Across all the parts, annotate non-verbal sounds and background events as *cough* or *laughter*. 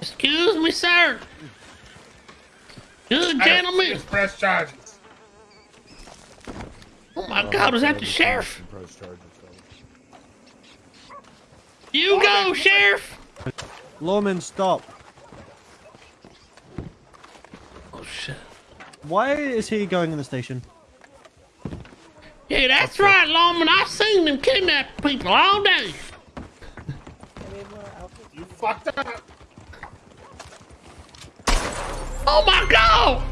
Excuse me, sir. Good gentlemen. Press charges. Oh my God, was that the sheriff? Press charges, fellas. You go, sheriff. Lawman, stop. Oh shit. Why is he going in the station? Yeah, that's right, Lawman. I've seen them kidnap people all day. You fucked up. Oh my God.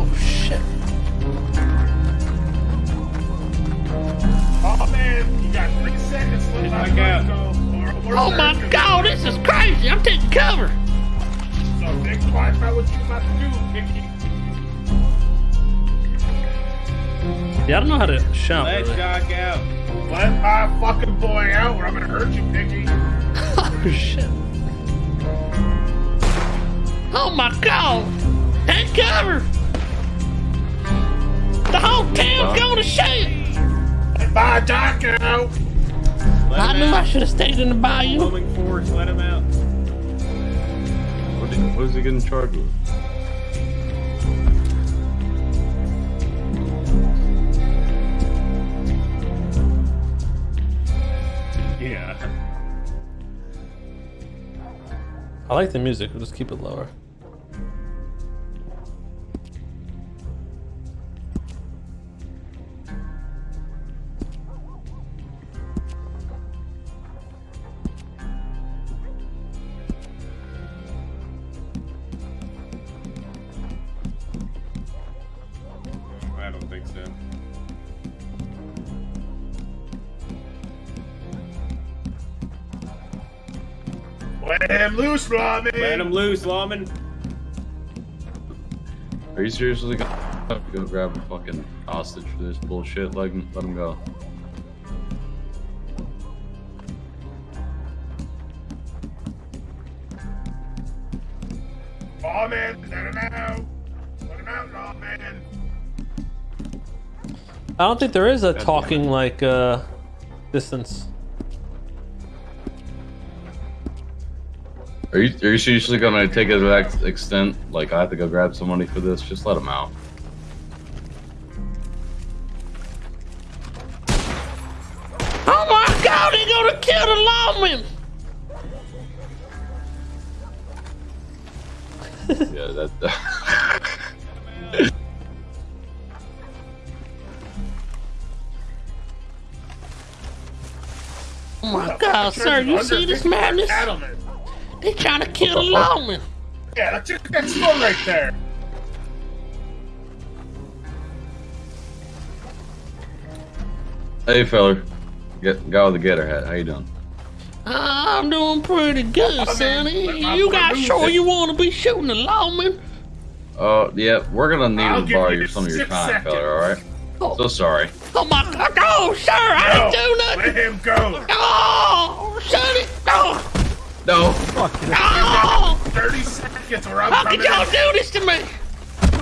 Oh shit. Oh man, you got three seconds. Let oh, Get oh, my back out. go. Or, or Oh my God, this is crazy. I'm taking cover. So think twice about what you about to do, Mickey. Yeah, I don't know how to shout. Let really. Jock out. Let my fucking boy out or I'm gonna hurt you, Mickey. *laughs* Oh shit. Oh my god! Take cover! The whole town's going to shit! Let my doc out. Let I knew I should have stayed in the bayou. Roaming force, let him out. What is he getting charged with? Yeah. I like the music, we'll just keep it lower. I don't think so. Let him loose, Robbie. Let him loose, Lawman. Are you seriously gonna have to go grab a fucking hostage for this bullshit? Let him, let him go. Oh man, let him out. Let him out, oh man. I don't think there is a talking like uh distance. Are you are you seriously gonna take it to that extent? Like I have to go grab some money for this? Just let him out. Oh my god, they're gonna kill the lawman! *laughs* Yeah, that. *laughs* Oh my god, sir, you see this madness? Cattleman. They trying to kill the What the fuck? lawman. Yeah, that's just that skull right there. hey, feller, get guy with the getter hat. How you doing? I'm doing pretty good, man, Sonny. You got sure you want to be shooting the lawman? Uh, yeah, we're gonna need I'll to borrow you some of your time, seconds. feller. All right. Oh, So sorry. oh my god, oh, sir, I No, didn't do let him go. Oh, Sonny, oh, No. oh, 30 seconds or I'm how could y'all do this to me?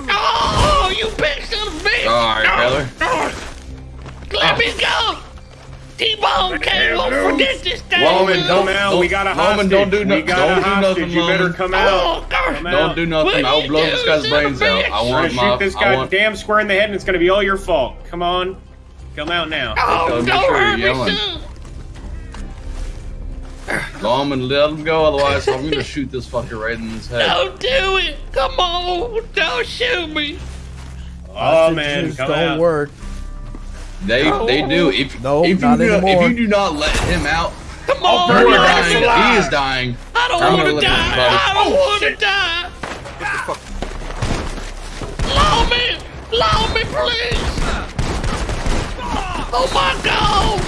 Oh, you big son of a bitch. All right, No, feller. no. Let me go. T-Bone can't him won't forget this day. Lawman, Come don't- out. We got a Lawman, hostage. don't do no- we got don't a do nothing, you better come out. Oh, Come. Don't do nothing. I'll blow this guy's brains of a out. bitch? I I'm want gonna my. shoot this guy want. damn square in the head, and it's gonna be all your fault. Come on, come out now. Oh, Make don't sure hurt you're me, yelling. son. Lawman, let him go. Otherwise, I'm gonna shoot this fucker right in his head. Don't do it. Come on. Don't shoot me. Oh man, Hostages come don't out. work. They they do. If No, if not you do, anymore. if you do not let him out, Come you on. burn are your man. ass dying. alive. He is dying. I don't I'm want gonna die. I don't Oh, want to shit. die. Law me. Law me, please. Oh, my God.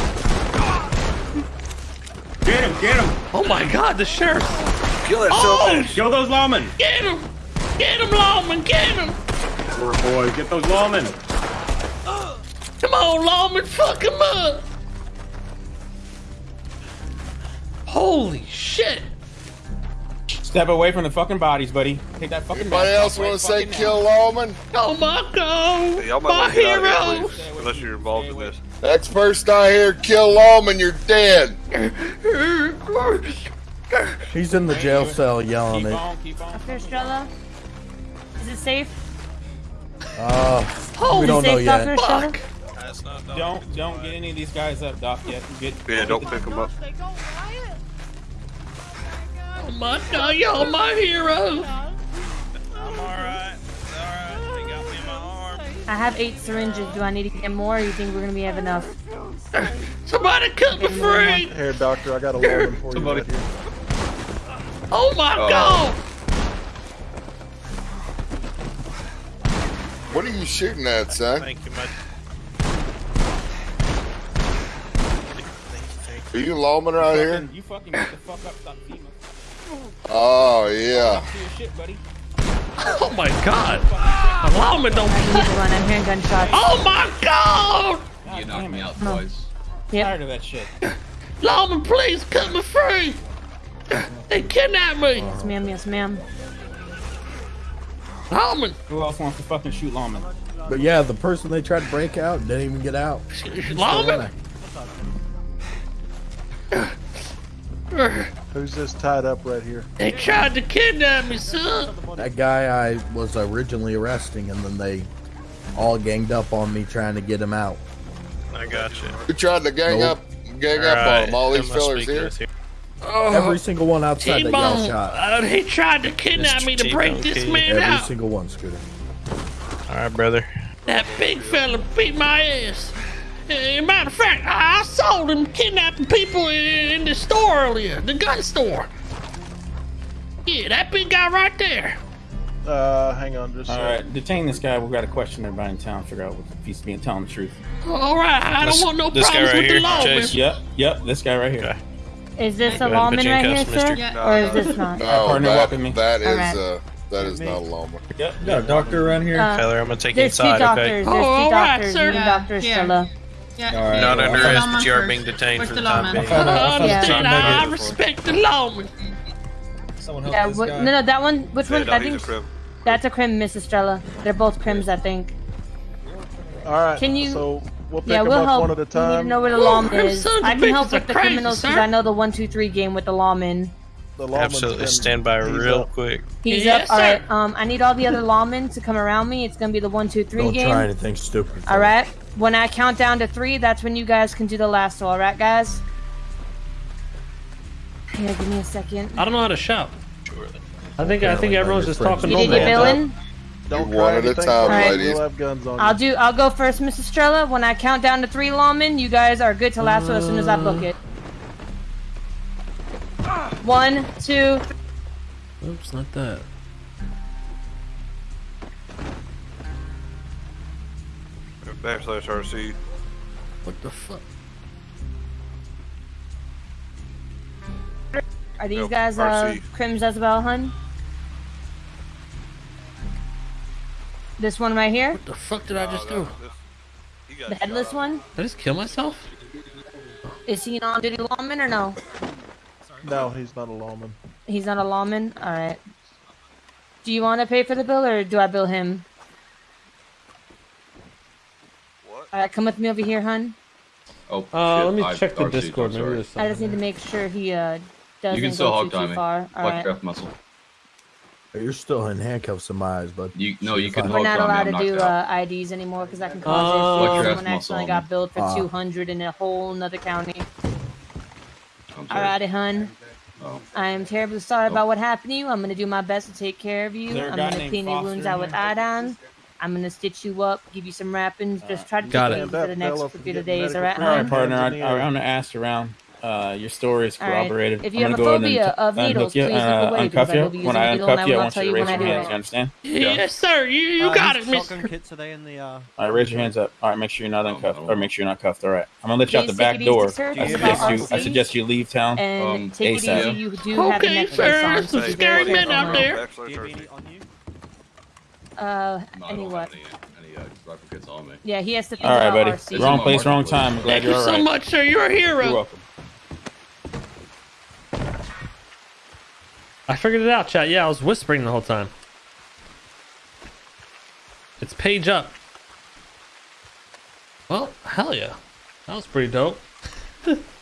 Get him, get him. Oh, my God. The sheriff. Kill that Oh, Kill those lawmen. get him. Get him, lawman. Get him. Poor boy, get those lawmen. Come on, lawman. Fuck him up. Holy shit. Step away from the fucking bodies, buddy. Take that fucking. Anybody else off want to say kill Lawman? Oh my god! Y'all my want to get out of here, heroes! unless you're involved in this. Next person I hear kill Lawman, you're dead. He's in the jail cell yelling Keep it. on, keep on. Dr. Estrella? Is it safe? Uh, Holy we don't know yet. Dr. Estrella? Don't don't get any of these guys up, Doc. Yet get. Yeah, don't pick them up. Oh my god, y'all my heroes! I have eight syringes. Do I need to get more, or you think we're gonna be have enough? Somebody cut me free! Here, doctor, I got a lawman for Somebody- you right. Oh my Oh. god! What are you shooting at, son? Thank you, much. Are you Lawman right here? You fucking get the fuck up, stop FEMA. Oh, yeah. *laughs* Oh my god! The lawman don't. I need to run. I'm hearing gunshots. Oh my god! God You knocked damn me it. out twice. Yep. Tired of that shit. Lawman, please cut me free! They kidnapped me! Yes, ma'am. Yes, ma'am. Lawman! Who else wants to fucking shoot lawmen? But yeah, the person they tried to break out didn't even get out. Lawman! Who's this tied up right here? They tried to kidnap me, son! That guy I was originally arresting, and then they all ganged up on me trying to get him out. I got you. Who tried to gang Nope. up, gang up on him? All these fellers here? Every single one outside that got T-Bone, shot. uh, he tried to kidnap me to break this man Every out. Every single one, Scooter. Alright, brother. That big fella beat my ass. Uh, matter of fact, I I saw them kidnapping people in, in the store earlier, the gun store. Yeah, that big guy right there. Uh, hang on just a All sec. right, detain this guy. We've got to question everybody in town. Figure out what, if he's being telling the truth. All right, I don't want no this guy problems right with the here, law, man. Chase. Yep, yep. This guy right here. Okay. Is this a Go ahead and lawman put you in right here, cuffs, sir? mister. Or is this not? No, partner that, welcome me. that is, Alright. uh, that is not a Lawman. Yep. Got a doctor around here? Uh, Taylor, I'm gonna take you there's two inside, doctors. okay? There's Oh, two all right, doctors. sir. Me and Dr. Not under arrest, but you are being detained for the time being. I *laughs* Yeah. I, I respect the lawman. Yeah, what, no, no, that one. Which Yeah, one? no, I he's a think that's a crim, Miss Estrella. They're both crims, I think. All right. Can you- So we'll pick Yeah, we'll up help. one at a We need to time. know where the lawman is. I can help with the criminals because. I know the one, two, three game with the lawman. The lawman's Absolutely. Stand by he's real up. quick. He's Yes, up. All sir. right. Um, I need all the other lawmen to come around me. It's gonna be the one, two, three Don't game. try anything stupid. All right. When I count down to three, that's when you guys can do the lasso. All right, guys. Yeah, give me a second. I don't know how to shout. I think I think everyone's just talking You did your normal. billing. Don't try one at a anything time, crazy, ladies. We'll have guns on I'll you. do. I'll go first, Miss Estrella. When I count down to three lawmen, you guys are good to lasso as soon as I book it. One, two. Oops, not that. Backslash RC. What the fuck? Are these Nope, guys uh, RC. crims as well, hun? This one right here, What the fuck did I just do? the headless one. Did I just kill myself? Is he an on-duty lawman or no? No, he's not a lawman. He's not a lawman. All right. Do you want to pay for the bill or do I bill him? What? All right, come with me over here, hun. Oh, Uh, shit, let me I- check the RC, Discord. I'm Maybe there's I just need to make sure he uh doesn't You can still go hog too, too me. far. All Flex right. muscle. You're still in handcuffs in my eyes, bud. You no, you can We're not allowed to do uh, IDs anymore because that can cause Uh, issues. Flex your Someone ass muscle accidentally got billed for Ah. 200 in a whole nother county. I'm sorry. Hun. Oh. I am terribly sorry Oh. about what happened to you. I'm gonna do my best to take care of you. Is there a I'm gonna clean your wounds out with iodine. I'm gonna stitch you up, give you some wrappings. Just uh, try to Got keep it. it for the next few days, alright, All right, hun? partner. I, Hands in the air. I, I'm gonna ask around. Uh, your story is All right. corroborated. If you I'm have gonna a go ahead phobia and of uncuff needles, you, please look uh, away, because uncuff I you. will be using When I a needle and I uncuff you, I will want tell you you to when raise I your do hands. it. You understand? Yes, sir. You you Uh, got his it, mister. shotgun kits are they in the uh? All right, raise your hands up. All right, make sure you're not uncuffed, or make sure you're not cuffed. All right, I'm gonna let you out the back take it easy, door. I suggest you. I suggest you leave town. And Um, take it ASAP. easy. You do have a Okay, necklace sir. on, There's so some be scary very men out there. Backslash Do you have RC. any on you? Uh, any what? any, any uh, rifle kits. Yeah, he has to think All right, about buddy. RC. Wrong place, wrong time. I'm glad Thank you're you all so much, sir. You're a hero. You're welcome. I figured it out, chat. Yeah, I was whispering the whole time. It's page up. Well, hell yeah. That was pretty dope. *laughs*